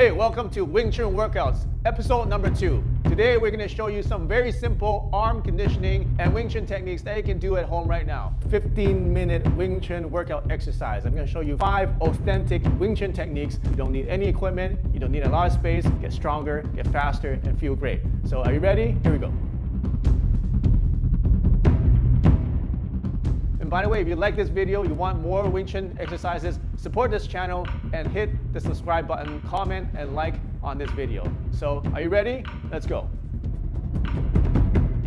Hey, welcome to Wing Chun Workouts, episode number two. Today we're going to show you some very simple arm conditioning and Wing Chun techniques that you can do at home right now. 15 minute Wing Chun workout exercise. I'm going to show you five authentic Wing Chun techniques. You don't need any equipment, you don't need a lot of space, get stronger, get faster, and feel great. So are you ready? Here we go. And by the way, if you like this video, you want more Wing Chun exercises, support this channel and hit the subscribe button, comment and like on this video. So are you ready? Let's go.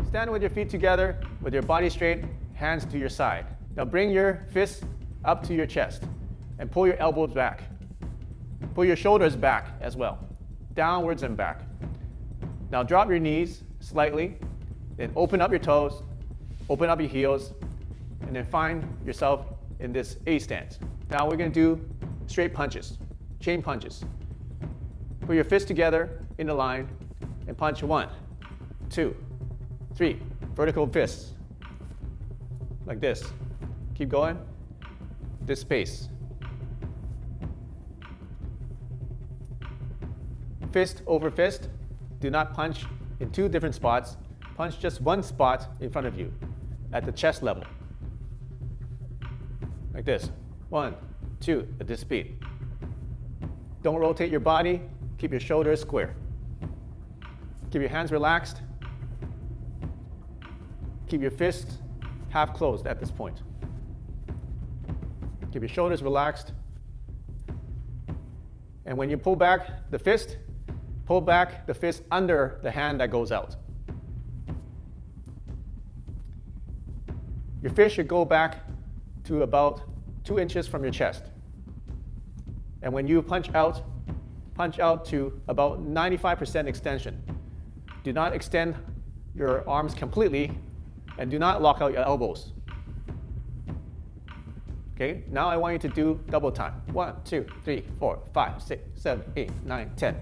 Stand with your feet together, with your body straight, hands to your side. Now bring your fists up to your chest and pull your elbows back. Pull your shoulders back as well, downwards and back. Now drop your knees slightly, then open up your toes, open up your heels, and then find yourself in this A stance. Now we're gonna do straight punches, chain punches. Put your fists together in a line and punch one, two, three, vertical fists, like this. Keep going, this pace. Fist over fist, do not punch in two different spots, punch just one spot in front of you at the chest level like this. One, two, at this speed. Don't rotate your body. Keep your shoulders square. Keep your hands relaxed. Keep your fists half closed at this point. Keep your shoulders relaxed. And when you pull back the fist, pull back the fist under the hand that goes out. Your fist should go back to about two inches from your chest. And when you punch out, punch out to about 95% extension. Do not extend your arms completely and do not lock out your elbows. Okay, now I want you to do double time. One, two, three, four, five, six, seven, eight, nine, ten.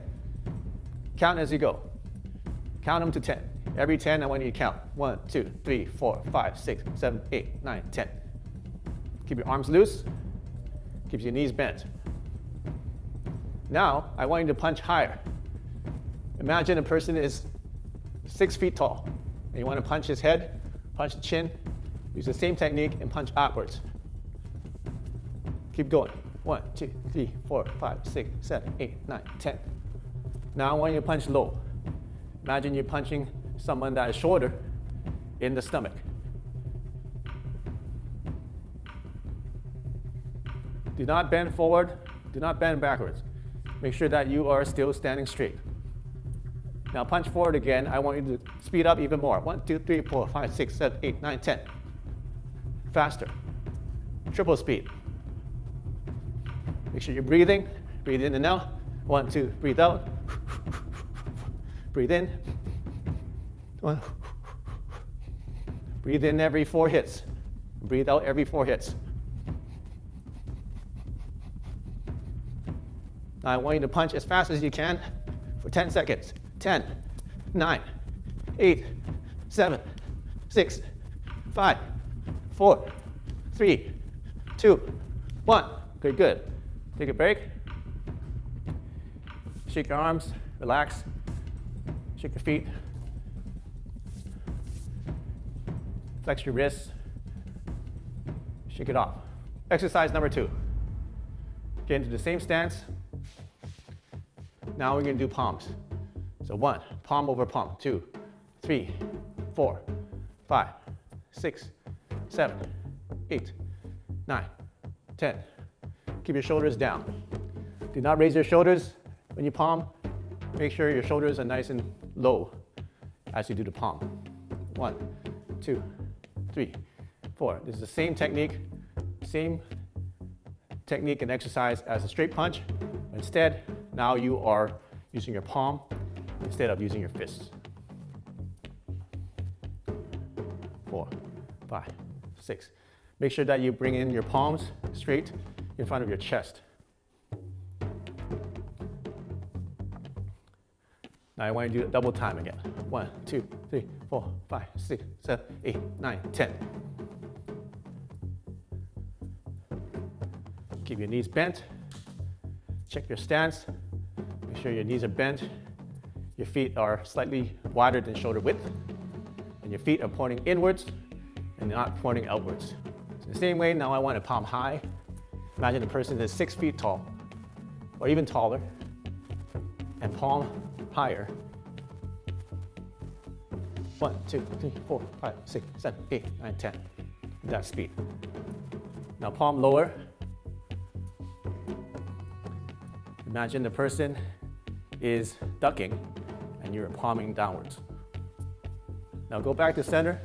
Count as you go. Count them to 10. Every 10, I want you to count. One, two, three, four, five, six, seven, eight, nine, ten. Keep your arms loose. Keep your knees bent. Now, I want you to punch higher. Imagine a person is six feet tall, and you want to punch his head, punch the chin, use the same technique, and punch upwards. Keep going. One, two, three, four, five, six, seven, eight, nine, ten. Now I want you to punch low. Imagine you're punching someone that is shorter in the stomach. Do not bend forward. Do not bend backwards. Make sure that you are still standing straight. Now punch forward again. I want you to speed up even more. One, two, three, four, five, six, seven, eight, nine, ten. Faster. Triple speed. Make sure you're breathing. Breathe in and out. One, two, breathe out. breathe in. One. Breathe in every four hits. Breathe out every four hits. Now I want you to punch as fast as you can for 10 seconds. 10, 9, 8, 7, 6, 5, 4, 3, 2, 1. Good, good. Take a break. Shake your arms, relax. Shake your feet. Flex your wrists. Shake it off. Exercise number two. Get into the same stance, now we're gonna do palms. So one, palm over palm, two, three, four, five, six, seven, eight, nine, ten. Keep your shoulders down. Do not raise your shoulders when you palm. Make sure your shoulders are nice and low as you do the palm. One, two, three, four. This is the same technique, same technique and exercise as a straight punch. Instead, now you are using your palm instead of using your fists. Four, five, six. Make sure that you bring in your palms straight in front of your chest. Now I want you to do it double time again. One, two, three, four, five, six, seven, eight, nine, ten. Keep your knees bent. Check your stance sure your knees are bent, your feet are slightly wider than shoulder width, and your feet are pointing inwards and not pointing outwards. So the same way, now I want a palm high. Imagine a person is six feet tall, or even taller, and palm higher. One, two, three, four, five, six, seven, eight, nine, ten. That speed. Now palm lower, Imagine the person is ducking and you're palming downwards. Now go back to center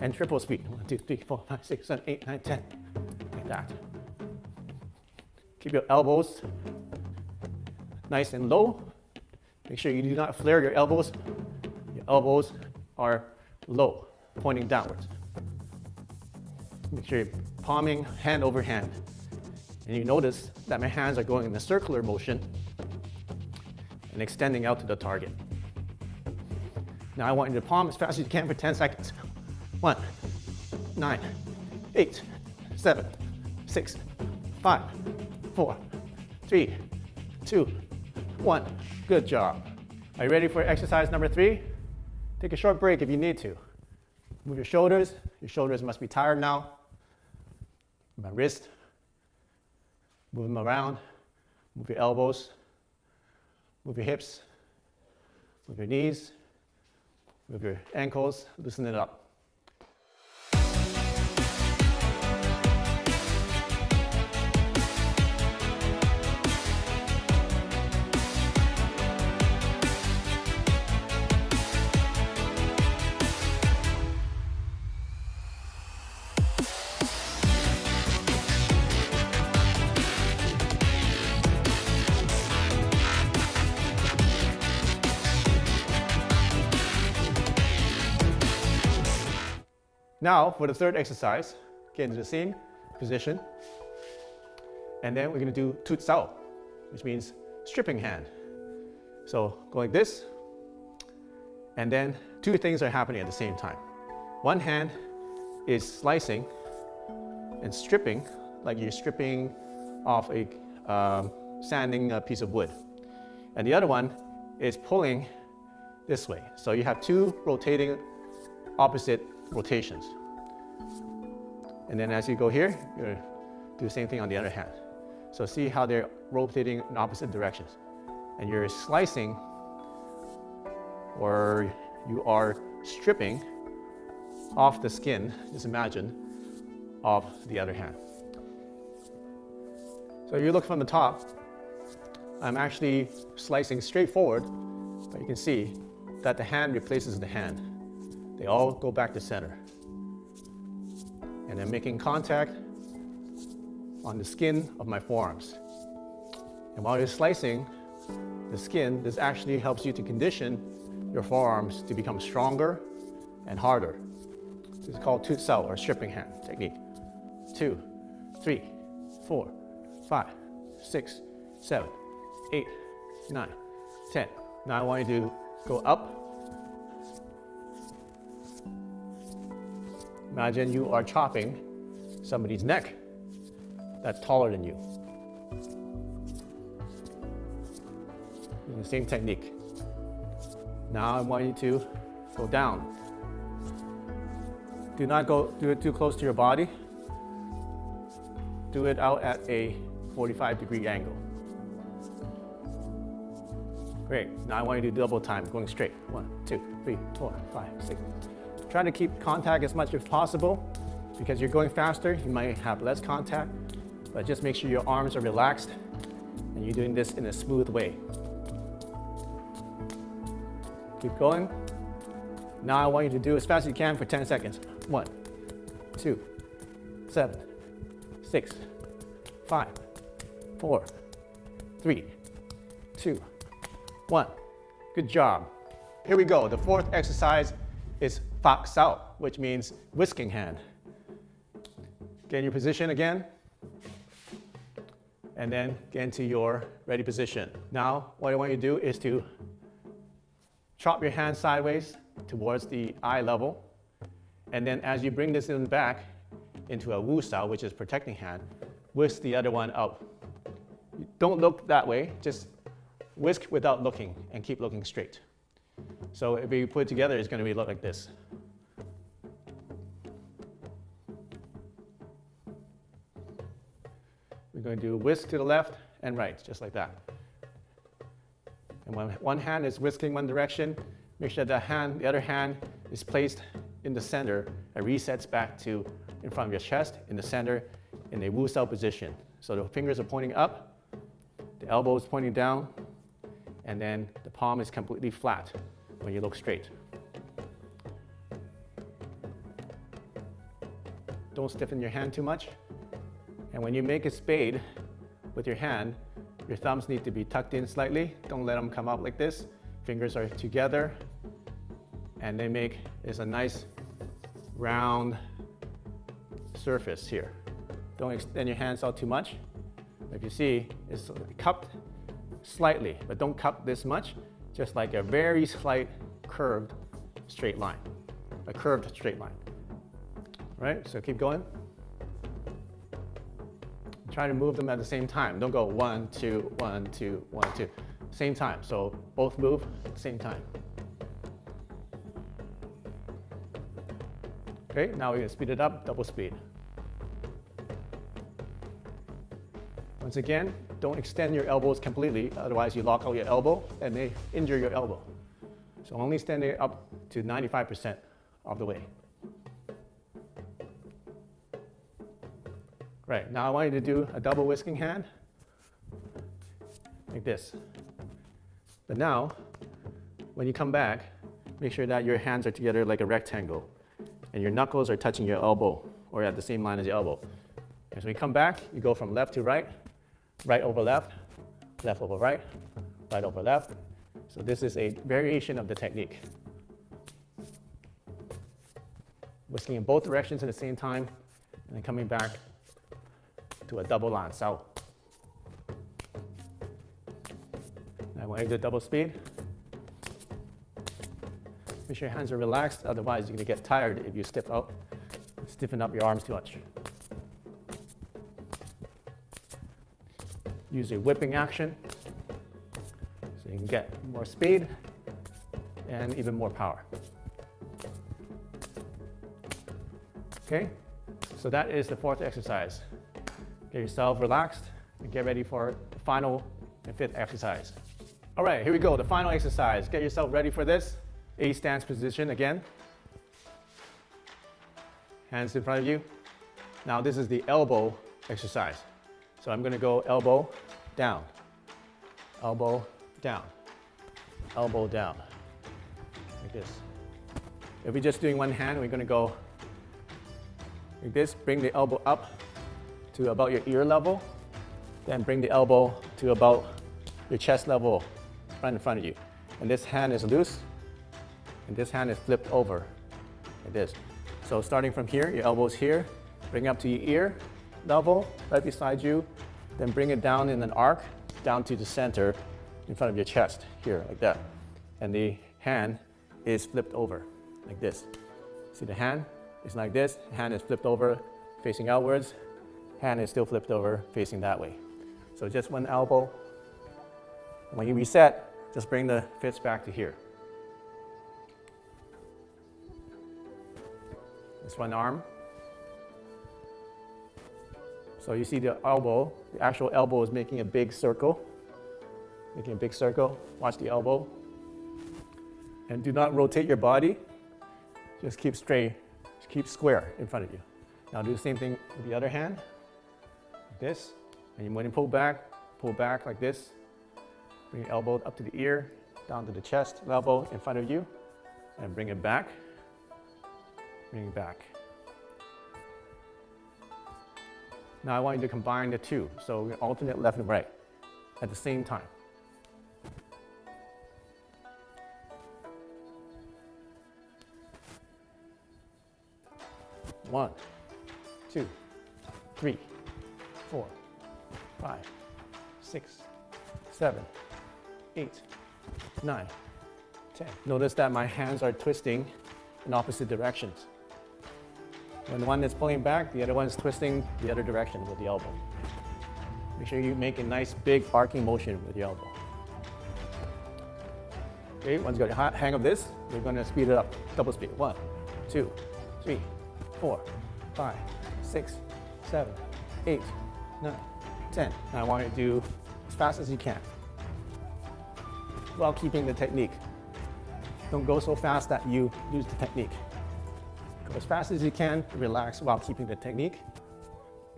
and triple speed. One, two, three, four, five, six, seven, eight, nine, ten. Like that. Keep your elbows nice and low. Make sure you do not flare your elbows. Your elbows are low, pointing downwards. Make sure you're palming hand over hand. And you notice that my hands are going in a circular motion and extending out to the target. Now I want you to palm as fast as you can for 10 seconds. One, nine, eight, seven, six, five, four, three, two, one. Good job. Are you ready for exercise number three? Take a short break if you need to. Move your shoulders. Your shoulders must be tired now. My wrist, Move them around. Move your elbows. Move your hips. Move your knees. Move your ankles. Loosen it up. Now, for the third exercise, get into the same position. And then we're gonna do tut sao, which means stripping hand. So go like this, and then two things are happening at the same time. One hand is slicing and stripping, like you're stripping off a um, sanding a piece of wood. And the other one is pulling this way. So you have two rotating opposite rotations. And then as you go here, you do the same thing on the other hand. So see how they're rotating in opposite directions. And you're slicing or you are stripping off the skin, just imagine, of the other hand. So you look from the top, I'm actually slicing straight forward, but you can see that the hand replaces the hand. They all go back to center. And I'm making contact on the skin of my forearms. And while you're slicing the skin, this actually helps you to condition your forearms to become stronger and harder. This is called tut sao or stripping hand technique. Two, three, four, five, six, seven, eight, nine, ten. Now I want you to go up Imagine you are chopping somebody's neck that's taller than you. the same technique. Now I want you to go down. Do not go do it too close to your body. Do it out at a 45 degree angle. Great. Now I want you to do double time, going straight. One, two, three, four, five, six. Try to keep contact as much as possible because you're going faster, you might have less contact, but just make sure your arms are relaxed and you're doing this in a smooth way. Keep going. Now I want you to do as fast as you can for 10 seconds. One, two, seven, six, five, four, three, two, one. Good job. Here we go. The fourth exercise is fak sao, which means whisking hand. Get in your position again. And then get into your ready position. Now, what I want you to do is to chop your hand sideways towards the eye level. And then as you bring this in back into a Wu Sao, which is protecting hand, whisk the other one up. Don't look that way, just whisk without looking and keep looking straight. So if you put it together, it's going to look like this. Going to do whisk to the left and right, just like that. And when one hand is whisking one direction, make sure the hand, the other hand is placed in the center and resets back to in front of your chest, in the center, in a Wu Sao position. So the fingers are pointing up, the elbow is pointing down, and then the palm is completely flat when you look straight. Don't stiffen your hand too much. And when you make a spade with your hand, your thumbs need to be tucked in slightly. Don't let them come out like this. Fingers are together and they make is a nice round surface here. Don't extend your hands out too much. If you see, it's cupped slightly, but don't cup this much, just like a very slight curved straight line, a curved straight line. Right, so keep going. Try to move them at the same time. Don't go one, two, one, two, one, two. Same time, so both move at the same time. Okay, now we're gonna speed it up, double speed. Once again, don't extend your elbows completely, otherwise you lock out your elbow and may injure your elbow. So only stand it up to 95% of the way. Right, now I want you to do a double whisking hand, like this. But now, when you come back, make sure that your hands are together like a rectangle and your knuckles are touching your elbow or at the same line as your elbow. As we come back, you go from left to right, right over left, left over right, right over left. So this is a variation of the technique. Whisking in both directions at the same time, and then coming back to a double line. So I when I do double speed, make sure your hands are relaxed, otherwise you're gonna get tired if you stiff out, stiffen up your arms too much. use a whipping action so you can get more speed and even more power. Okay, so that is the fourth exercise. Get yourself relaxed and get ready for the final and fifth exercise. All right, here we go, the final exercise. Get yourself ready for this. A stance position again. Hands in front of you. Now this is the elbow exercise. So I'm gonna go elbow down, elbow down, elbow down, like this. If we're just doing one hand, we're gonna go like this, bring the elbow up to about your ear level, then bring the elbow to about your chest level right in front of you. And this hand is loose, and this hand is flipped over, like this. So starting from here, your elbow's here, bring up to your ear, level right beside you, then bring it down in an arc down to the center in front of your chest, here, like that. And the hand is flipped over, like this. See the hand is like this, hand is flipped over, facing outwards, hand is still flipped over, facing that way. So just one elbow. When you reset, just bring the fists back to here. This one arm, so you see the elbow, the actual elbow is making a big circle, making a big circle. Watch the elbow. And do not rotate your body. Just keep straight, just keep square in front of you. Now do the same thing with the other hand, this. And when you pull back, pull back like this. Bring your elbow up to the ear, down to the chest elbow in front of you, and bring it back, bring it back. Now I want you to combine the two. So alternate left and right at the same time. One, two, three, four, five, six, seven, eight, nine, ten. Notice that my hands are twisting in opposite directions. When one is pulling back, the other one is twisting the other direction with the elbow. Make sure you make a nice big arcing motion with the elbow. Okay, once you got your hang of this, we're gonna speed it up. Double speed. One, two, three, four, five, six, seven, eight, nine, ten. And I want you to do as fast as you can while keeping the technique. Don't go so fast that you lose the technique. Go as fast as you can, relax while keeping the technique,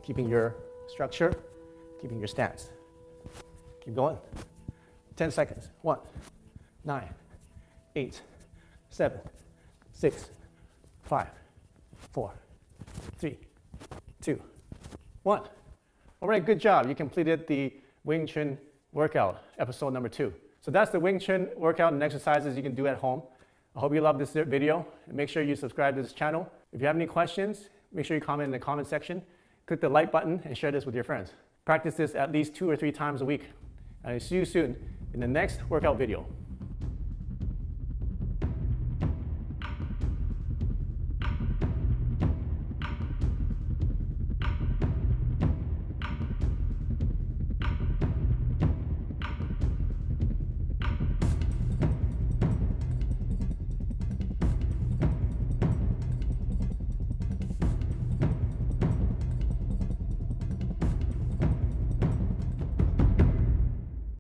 keeping your structure, keeping your stance. Keep going. 10 seconds. One, nine, eight, seven, six, five, four, three, two, one. All right, good job. You completed the Wing Chun workout, episode number two. So that's the Wing Chun workout and exercises you can do at home. I hope you love this video. Make sure you subscribe to this channel. If you have any questions, make sure you comment in the comment section. Click the like button and share this with your friends. Practice this at least two or three times a week. And I'll see you soon in the next workout video.